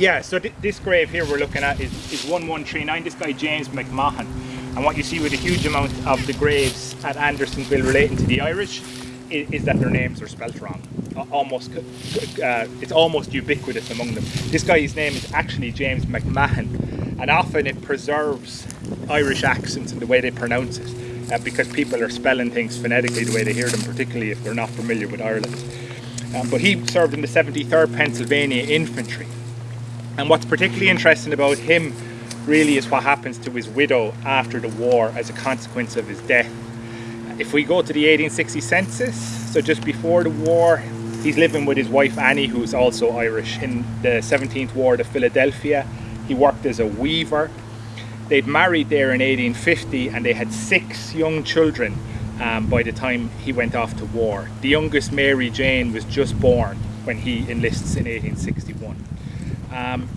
Yeah, so th this grave here we're looking at is, is 1139. This guy, James McMahon. And what you see with a huge amount of the graves at Andersonville relating to the Irish is, is that their names are spelt wrong. Almost, uh, it's almost ubiquitous among them. This guy's name is actually James McMahon, and often it preserves Irish accents and the way they pronounce it, uh, because people are spelling things phonetically the way they hear them, particularly if they're not familiar with Ireland. Um, but he served in the 73rd Pennsylvania Infantry, and what's particularly interesting about him really is what happens to his widow after the war as a consequence of his death. If we go to the 1860 census, so just before the war, he's living with his wife Annie, who's also Irish. In the 17th Ward of Philadelphia, he worked as a weaver. They'd married there in 1850 and they had six young children um, by the time he went off to war. The youngest, Mary Jane, was just born when he enlists in 1861. Um,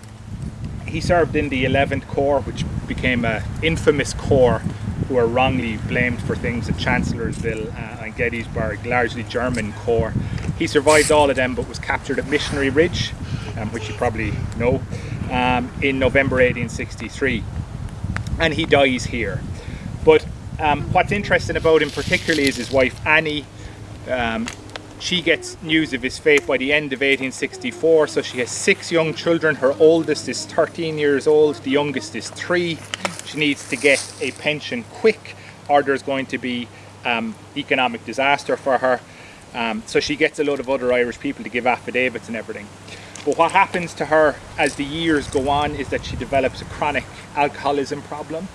he served in the 11th Corps, which became an infamous corps who were wrongly blamed for things at Chancellorsville uh, and Gettysburg, largely German corps. He survived all of them but was captured at Missionary Ridge, um, which you probably know, um, in November 1863. And he dies here. But um, what's interesting about him particularly is his wife Annie. She gets news of his fate by the end of 1864, so she has six young children. Her oldest is 13 years old, the youngest is three. She needs to get a pension quick or there's going to be um, economic disaster for her. Um, so she gets a lot of other Irish people to give affidavits and everything. But what happens to her as the years go on is that she develops a chronic alcoholism problem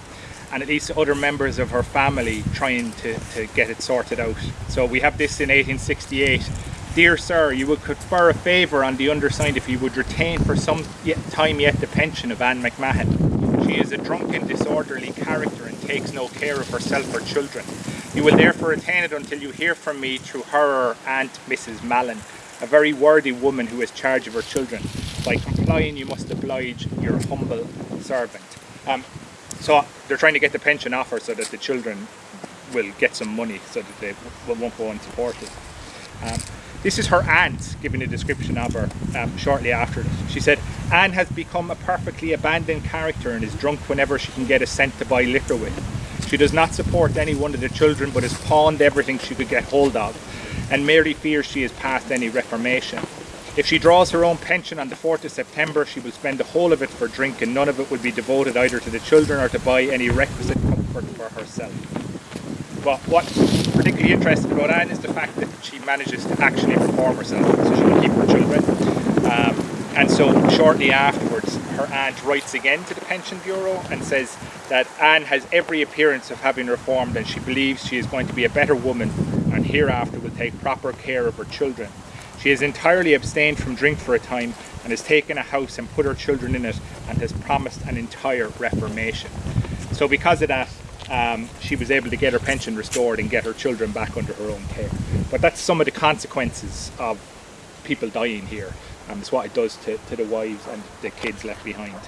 and at least other members of her family trying to, to get it sorted out. So we have this in 1868. Dear sir, you would confer a favour on the undersigned if you would retain for some time yet the pension of Anne McMahon. She is a drunken, disorderly character and takes no care of herself or children. You will therefore retain it until you hear from me through her aunt, Mrs. Mallon, a very worthy woman who has charge of her children. By complying, you must oblige your humble servant. Um, so they're trying to get the pension offer so that the children will get some money so that they won't go unsupported. Um, this is her aunt giving a description of her um, shortly after this. She said, Anne has become a perfectly abandoned character and is drunk whenever she can get a cent to buy liquor with. She does not support any one of the children but has pawned everything she could get hold of and Mary fears she is past any reformation. If she draws her own pension on the 4th of September, she will spend the whole of it for drink and none of it will be devoted either to the children or to buy any requisite comfort for herself. But what's particularly interesting about Anne is the fact that she manages to actually reform herself, so she can keep her children. Um, and so shortly afterwards, her aunt writes again to the Pension Bureau and says that Anne has every appearance of having reformed and she believes she is going to be a better woman and hereafter will take proper care of her children. She has entirely abstained from drink for a time and has taken a house and put her children in it and has promised an entire reformation. So because of that, um, she was able to get her pension restored and get her children back under her own care. But that's some of the consequences of people dying here. Um, it's what it does to, to the wives and the kids left behind.